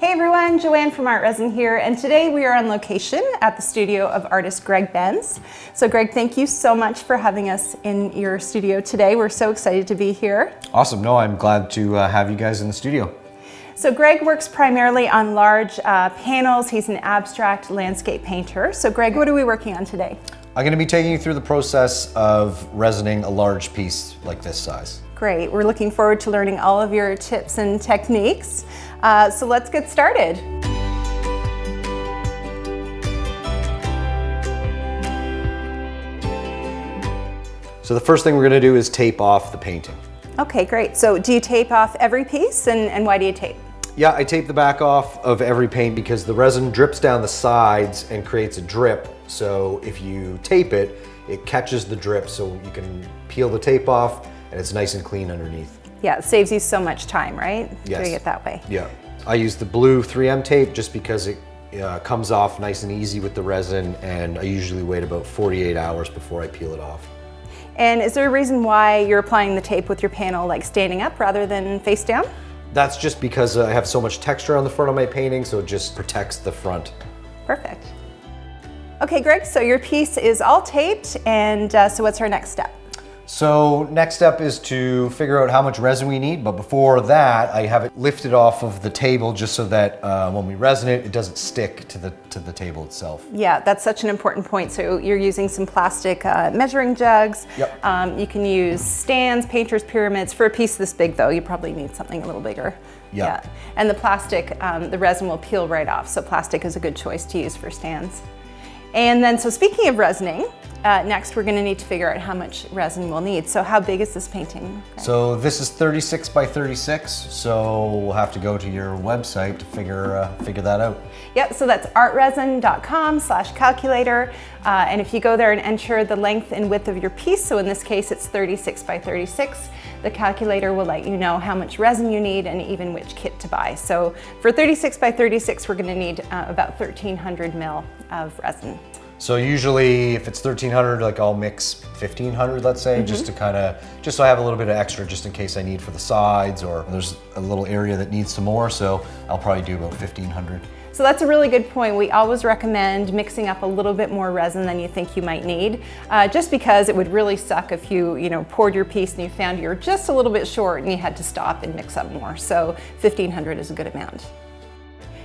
Hey everyone, Joanne from Art Resin here, and today we are on location at the studio of artist Greg Benz. So Greg, thank you so much for having us in your studio today. We're so excited to be here. Awesome, no, I'm glad to uh, have you guys in the studio. So Greg works primarily on large uh, panels. He's an abstract landscape painter. So Greg, what are we working on today? I'm gonna be taking you through the process of resining a large piece like this size. Great, we're looking forward to learning all of your tips and techniques. Uh, so let's get started. So the first thing we're gonna do is tape off the painting. Okay, great. So do you tape off every piece and, and why do you tape? Yeah, I tape the back off of every paint because the resin drips down the sides and creates a drip. So if you tape it, it catches the drip so you can peel the tape off and it's nice and clean underneath. Yeah, it saves you so much time, right? Yes. Doing it that way. Yeah. I use the blue 3M tape just because it uh, comes off nice and easy with the resin and I usually wait about 48 hours before I peel it off. And is there a reason why you're applying the tape with your panel like standing up rather than face down? That's just because I have so much texture on the front of my painting, so it just protects the front. Perfect. Okay, Greg, so your piece is all taped, and uh, so what's our next step? So next step is to figure out how much resin we need, but before that, I have it lifted off of the table just so that uh, when we resin it, it doesn't stick to the, to the table itself. Yeah, that's such an important point. So you're using some plastic uh, measuring jugs. Yep. Um, you can use stands, painter's pyramids. For a piece this big though, you probably need something a little bigger. Yep. Yeah. And the plastic, um, the resin will peel right off. So plastic is a good choice to use for stands. And then, so speaking of resining, uh, next we're gonna need to figure out how much resin we'll need. So how big is this painting? So this is 36 by 36, so we'll have to go to your website to figure, uh, figure that out. Yep, so that's artresin.com slash calculator. Uh, and if you go there and enter the length and width of your piece, so in this case it's 36 by 36, the calculator will let you know how much resin you need and even which kit to buy. So for 36 by 36, we're gonna need uh, about 1300 mil of resin. So usually if it's 1300, like I'll mix 1500, let's say, just to kind of, just so I have a little bit of extra just in case I need for the sides or there's a little area that needs some more. So I'll probably do about 1500. So that's a really good point. We always recommend mixing up a little bit more resin than you think you might need, uh, just because it would really suck if you, you know, poured your piece and you found you're just a little bit short and you had to stop and mix up more. So 1500 is a good amount.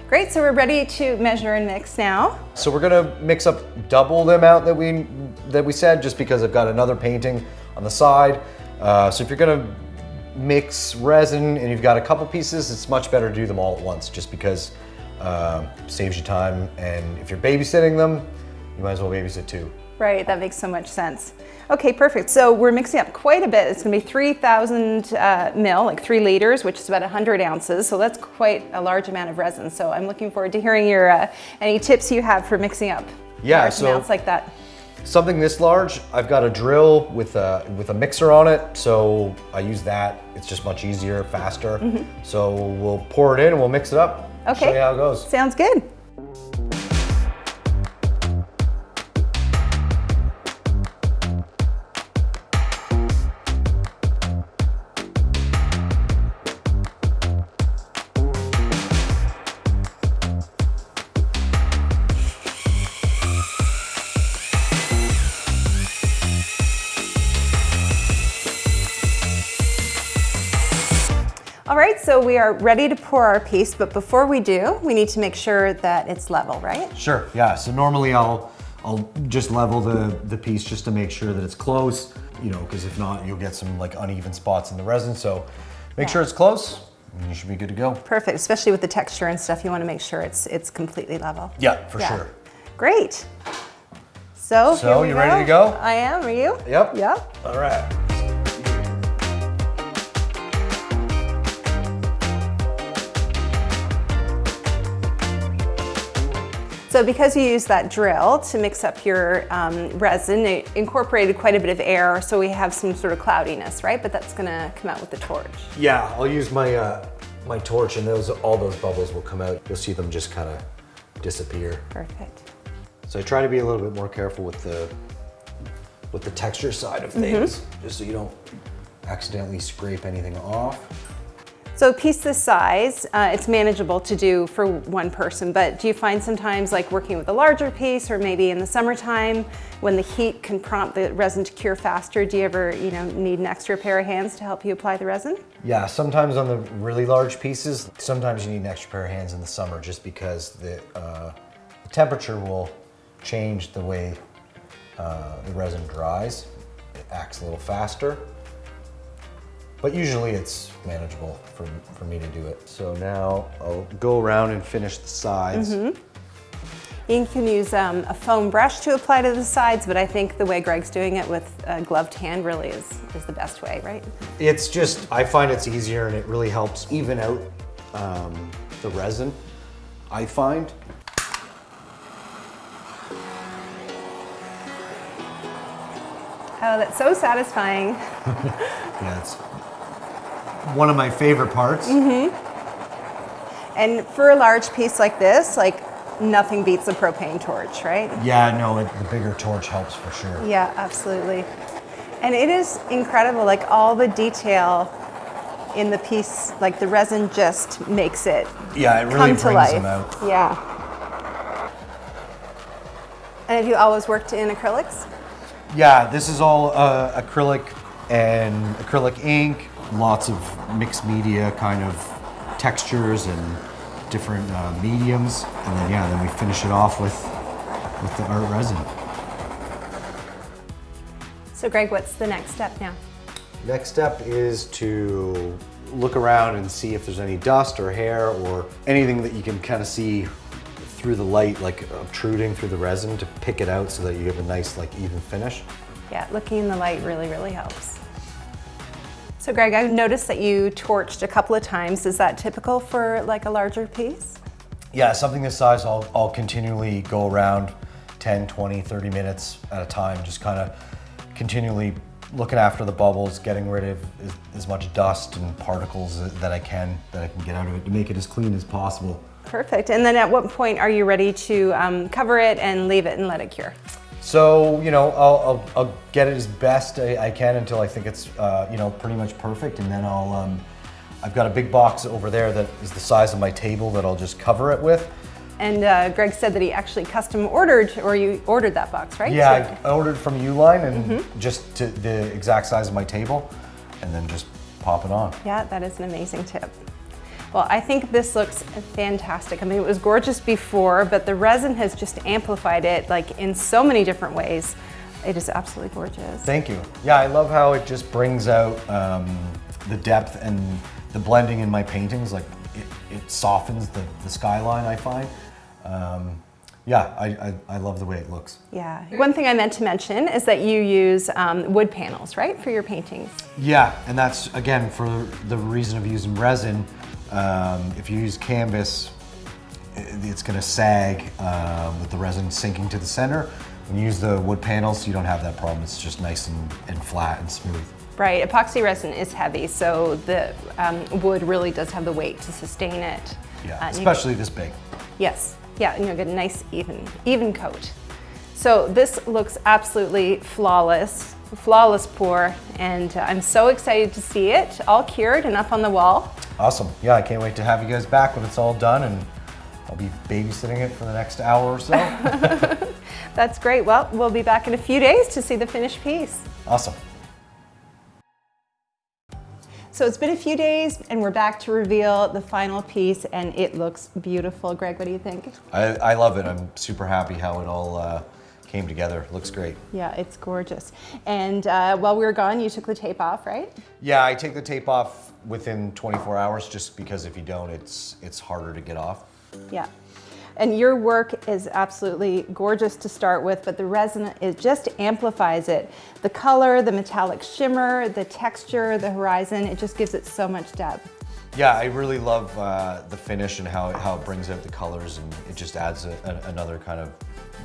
Great, so we're ready to measure and mix now. So we're gonna mix up double the amount that we that we said, just because I've got another painting on the side. Uh, so if you're gonna mix resin and you've got a couple pieces, it's much better to do them all at once, just because uh, saves you time. And if you're babysitting them, you might as well babysit too. Right, that makes so much sense. Okay, perfect. So we're mixing up quite a bit. It's gonna be 3,000 uh, mil, like three liters, which is about 100 ounces. So that's quite a large amount of resin. So I'm looking forward to hearing your uh, any tips you have for mixing up Yeah, large so- amounts like that. Something this large, I've got a drill with a, with a mixer on it, so I use that. It's just much easier, faster. So we'll pour it in and we'll mix it up. Okay. how it goes. Sounds good. All right, so we are ready to pour our piece, but before we do, we need to make sure that it's level, right? Sure, yeah. So normally I'll I'll just level the, the piece just to make sure that it's close, you know, because if not, you'll get some like uneven spots in the resin. So make Yeah. sure it's close and you should be good to go. Perfect, especially with the texture and stuff, you wanna make sure it's, it's completely level. Yeah, for Yeah. sure. Great. So, So, you ready to go? I am, are you? Yep. Yep. All right. So because you use that drill to mix up your um, resin, it incorporated quite a bit of air, so we have some sort of cloudiness, right? But that's gonna come out with the torch. Yeah, I'll use my uh, my torch and those all those bubbles will come out. You'll see them just kind of disappear. Perfect. So I try to be a little bit more careful with the with the texture side of things, just so you don't accidentally scrape anything off. So a piece this size, uh, it's manageable to do for one person, but do you find sometimes like working with a larger piece or maybe in the summertime when the heat can prompt the resin to cure faster, do you ever you know, need an extra pair of hands to help you apply the resin? Yeah, sometimes on the really large pieces, sometimes you need an extra pair of hands in the summer just because the, uh, the temperature will change the way uh, the resin dries. It acts a little faster. But usually it's manageable for, for me to do it. So now I'll go around and finish the sides. Mm -hmm. You can use um, a foam brush to apply to the sides, but I think the way Greg's doing it with a gloved hand really is, is the best way, right? It's just, I find it's easier and it really helps even out um, the resin, I find. Oh, that's so satisfying. yeah, it's one of my favorite parts. Mm hmm And for a large piece like this, like nothing beats a propane torch, right? Yeah, no, it, the bigger torch helps for sure. Yeah, absolutely. And it is incredible, like all the detail in the piece, like the resin just makes it Yeah, it really brings life. them out. Yeah. And have you always worked in acrylics? Yeah, this is all uh, acrylic and acrylic ink, lots of mixed media kind of textures and different uh, mediums. And then, yeah, then we finish it off with, with the art resin. So Greg, what's the next step now? Next step is to look around and see if there's any dust or hair or anything that you can kind of see through the light, like obtruding through the resin to pick it out so that you have a nice, like even finish. Yeah, looking in the light really, really helps. So Greg, I've noticed that you torched a couple of times. Is that typical for like a larger piece? Yeah, something this size, I'll, I'll continually go around 10, 20, 30 minutes at a time, just kind of continually looking after the bubbles, getting rid of as, as, much dust and particles that I can, that I can get out of it to make it as clean as possible. Perfect. And then at what point are you ready to um, cover it and leave it and let it cure? So, you know, I'll, I'll, I'll get it as best I, I, can until I think it's, uh, you know, pretty much perfect. And then I'll, um, I've got a big box over there that is the size of my table that I'll just cover it with. And uh, Greg said that he actually custom ordered, or you ordered that box, right? Yeah, so, I ordered from Uline and mm -hmm. just to the exact size of my table and then just pop it on. Yeah, that is an amazing tip. Well, I think this looks fantastic. I mean, it was gorgeous before, but the resin has just amplified it like in so many different ways. It is absolutely gorgeous. Thank you. Yeah, I love how it just brings out um, the depth and the blending in my paintings. Like it, it softens the, the skyline, I find. Um, yeah, I, I, I, love the way it looks. Yeah. One thing I meant to mention is that you use um, wood panels, right, for your paintings? Yeah, and that's, again, for the reason of using resin. Um, if you use canvas, it's going to sag um, with the resin sinking to the center. When you use the wood panels, you don't have that problem. It's just nice and, and flat and smooth. Right, epoxy resin is heavy, so the um, wood really does have the weight to sustain it. Yeah, uh, especially this big. Yes, yeah, and you'll get a nice even, even coat. So this looks absolutely flawless, flawless pour, and uh, I'm so excited to see it all cured and up on the wall. Awesome. Yeah, I can't wait to have you guys back when it's all done and I'll be babysitting it for the next hour or so. That's great. Well, we'll be back in a few days to see the finished piece. Awesome. So it's been a few days and we're back to reveal the final piece and it looks beautiful. Greg, what do you think? I, I love it. I'm super happy how it all uh, came together. Looks great. Yeah, it's gorgeous. And uh, while we were gone, you took the tape off, right? Yeah, I take the tape off within 24 hours just because if you don't, it's, it's harder to get off. Yeah. And your work is absolutely gorgeous to start with, but the resin, it just amplifies it. The color, the metallic shimmer, the texture, the horizon, it just gives it so much depth. Yeah, I really love uh, the finish and how, how it brings out the colors and it just adds a, a, another kind of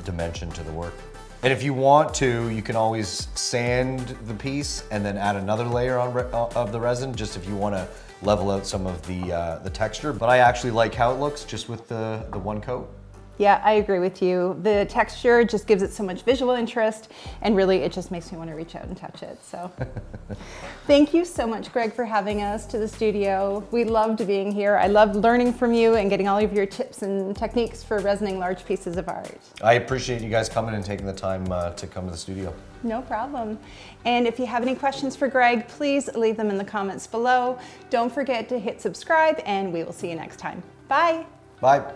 dimension to the work. And if you want to, you can always sand the piece and then add another layer on uh, of the resin, just if you want to level out some of the, uh, the texture. But I actually like how it looks just with the, the one coat. Yeah, I agree with you. The texture just gives it so much visual interest, and really it just makes me want to reach out and touch it. So, thank you so much, Greg, for having us to the studio. We loved being here. I loved learning from you and getting all of your tips and techniques for resining large pieces of art. I appreciate you guys coming and taking the time uh, to come to the studio. No problem. And if you have any questions for Greg, please leave them in the comments below. Don't forget to hit subscribe, and we will see you next time. Bye. Bye.